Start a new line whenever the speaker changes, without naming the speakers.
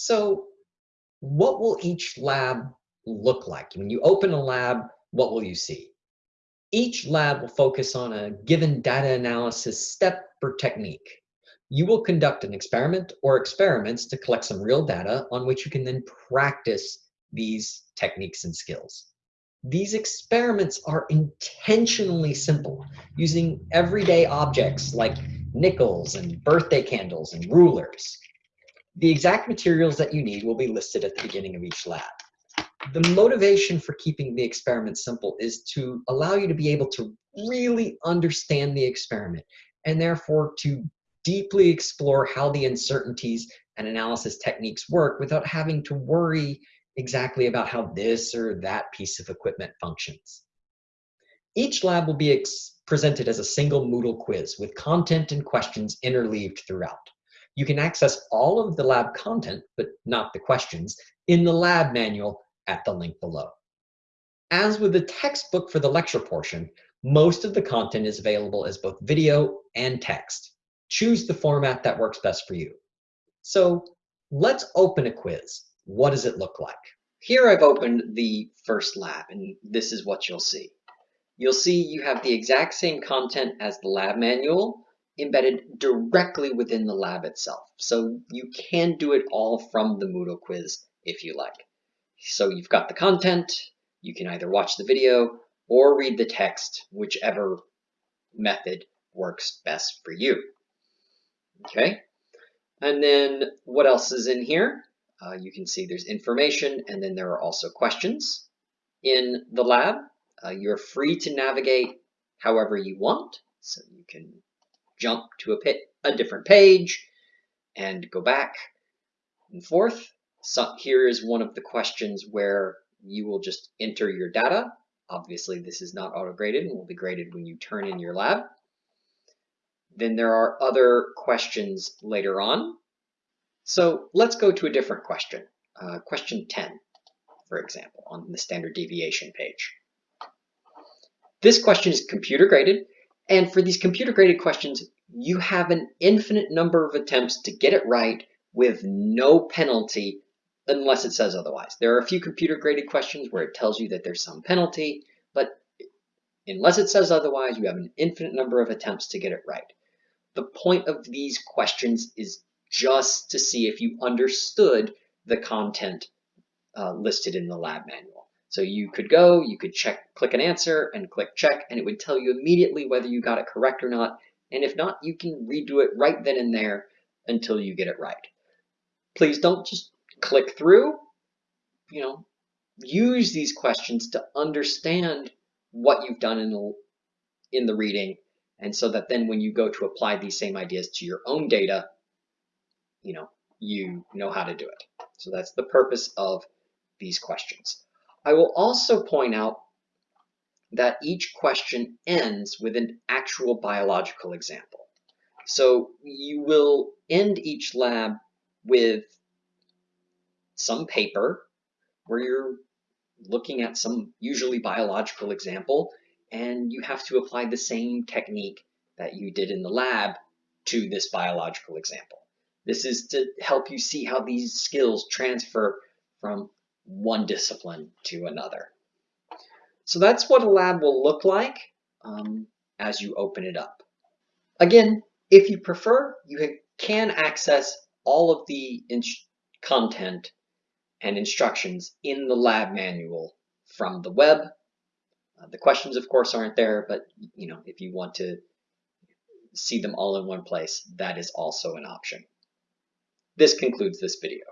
So what will each lab look like? When you open a lab, what will you see? Each lab will focus on a given data analysis step or technique. You will conduct an experiment or experiments to collect some real data on which you can then practice these techniques and skills. These experiments are intentionally simple, using everyday objects like nickels and birthday candles and rulers. The exact materials that you need will be listed at the beginning of each lab. The motivation for keeping the experiment simple is to allow you to be able to really understand the experiment and therefore to deeply explore how the uncertainties and analysis techniques work without having to worry exactly about how this or that piece of equipment functions. Each lab will be presented as a single Moodle quiz with content and questions interleaved throughout. You can access all of the lab content, but not the questions, in the lab manual at the link below. As with the textbook for the lecture portion, most of the content is available as both video and text. Choose the format that works best for you. So let's open a quiz. What does it look like? Here I've opened the first lab and this is what you'll see. You'll see you have the exact same content as the lab manual embedded directly within the lab itself. So you can do it all from the Moodle quiz if you like. So you've got the content, you can either watch the video or read the text, whichever method works best for you. Okay, and then what else is in here? Uh, you can see there's information and then there are also questions in the lab. Uh, you're free to navigate however you want. So you can jump to a, pit, a different page and go back and forth. So here is one of the questions where you will just enter your data. Obviously, this is not auto-graded and will be graded when you turn in your lab. Then there are other questions later on. So let's go to a different question. Uh, question 10, for example, on the standard deviation page. This question is computer graded, and for these computer graded questions, you have an infinite number of attempts to get it right with no penalty unless it says otherwise. There are a few computer graded questions where it tells you that there's some penalty, but unless it says otherwise, you have an infinite number of attempts to get it right. The point of these questions is just to see if you understood the content uh, listed in the lab manual. So you could go, you could check, click an answer and click check, and it would tell you immediately whether you got it correct or not. And if not, you can redo it right then and there until you get it right. Please don't just click through, you know, use these questions to understand what you've done in the, in the reading. And so that then when you go to apply these same ideas to your own data, you know, you know how to do it. So that's the purpose of these questions. I will also point out that each question ends with an actual biological example. So you will end each lab with some paper where you're looking at some usually biological example and you have to apply the same technique that you did in the lab to this biological example. This is to help you see how these skills transfer from one discipline to another. So that's what a lab will look like um, as you open it up. Again, if you prefer, you can access all of the content and instructions in the lab manual from the web. Uh, the questions, of course, aren't there, but you know, if you want to see them all in one place, that is also an option. This concludes this video.